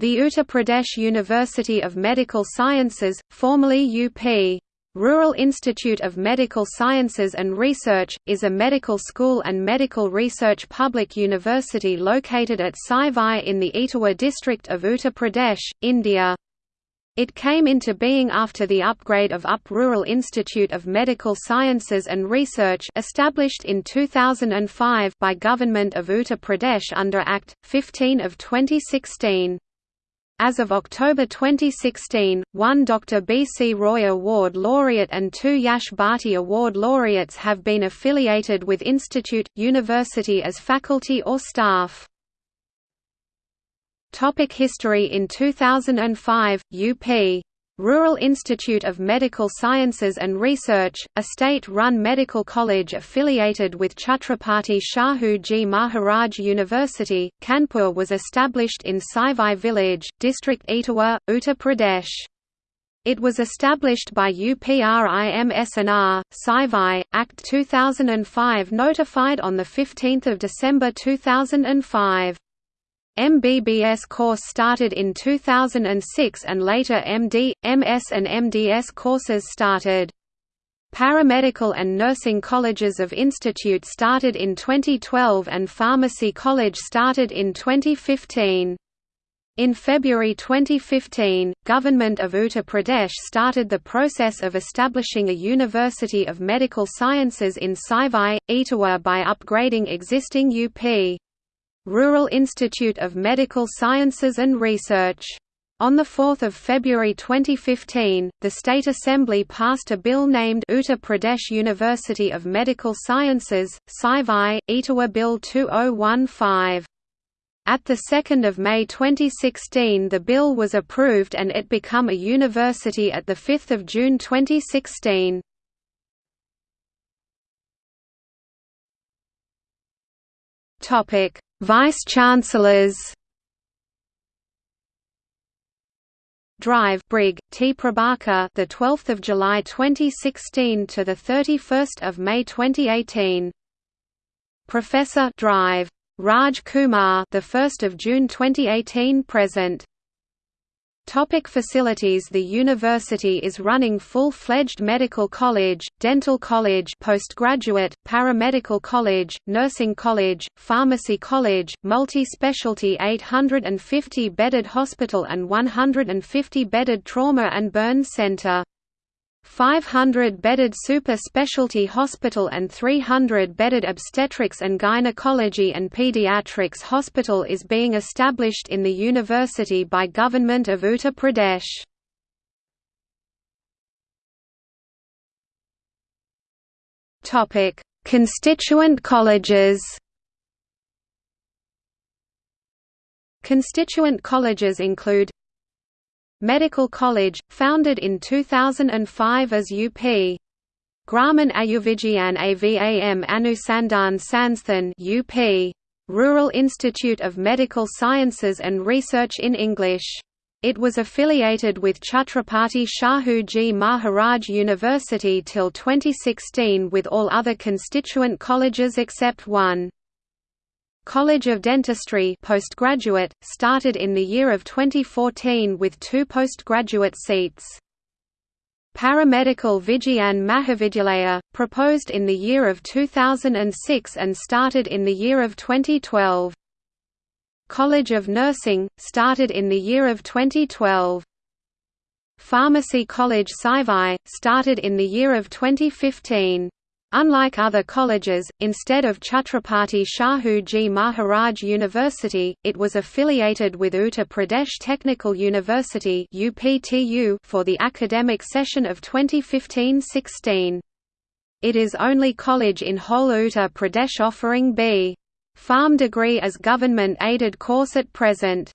The Uttar Pradesh University of Medical Sciences, formerly UP. Rural Institute of Medical Sciences and Research, is a medical school and medical research public university located at Saifai in the Etawah district of Uttar Pradesh, India. It came into being after the upgrade of UP Rural Institute of Medical Sciences and Research established in 2005 by Government of Uttar Pradesh under Act 15 of 2016. As of October 2016, one Dr. B. C. Roy Award laureate and two Yash Bharti Award laureates have been affiliated with institute, university as faculty or staff. Topic history In 2005, UP Rural Institute of Medical Sciences and Research, a state-run medical college affiliated with Chhatrapati Shahu Ji Maharaj University, Kanpur was established in Saifai village, district Etawah, Uttar Pradesh. It was established by UPRIMSNR, Saifai, Act 2005 notified on 15 December 2005. MBBS course started in 2006 and later MD, MS and MDS courses started. Paramedical and nursing colleges of institute started in 2012 and pharmacy college started in 2015. In February 2015, Government of Uttar Pradesh started the process of establishing a University of Medical Sciences in Saifai, Etawah by upgrading existing UP. Rural Institute of Medical Sciences and Research. On 4 February 2015, the State Assembly passed a bill named Uttar Pradesh University of Medical Sciences, Saifai, Etawah Bill 2015. At 2 May 2016 the bill was approved and it became a university at 5 June 2016. Vice-Chancellors. Drive Brig T. Prabhakar the 12th of July 2016 to the 31st of May 2018 Professor Drive. Raj Kumar the 1st of June 2018 present Topic facilities The university is running full-fledged medical college, dental college postgraduate, paramedical college, nursing college, pharmacy college, multi-specialty 850-bedded hospital and 150-bedded trauma and burn center. 500-bedded super specialty hospital and 300-bedded obstetrics and gynecology and pediatrics hospital is being established in the university by Government of Uttar Pradesh. Constituent colleges Constituent colleges include Medical College, founded in 2005 as UP. Graman Ayurvigyan Avam Anusandhan Sansthan UP. Rural Institute of Medical Sciences and Research in English. It was affiliated with Chhatrapati Shahu Ji Maharaj University till 2016 with all other constituent colleges except one. College of Dentistry postgraduate, started in the year of 2014 with two postgraduate seats. Paramedical Vigyan Mahavidyalaya, proposed in the year of 2006 and started in the year of 2012. College of Nursing, started in the year of 2012. Pharmacy College Saifai, started in the year of 2015. Unlike other colleges, instead of Chhatrapati Shahu Ji Maharaj University, it was affiliated with Uttar Pradesh Technical University for the academic session of 2015–16. It is only college in whole Uttar Pradesh offering B. Pharm degree as government-aided course at present.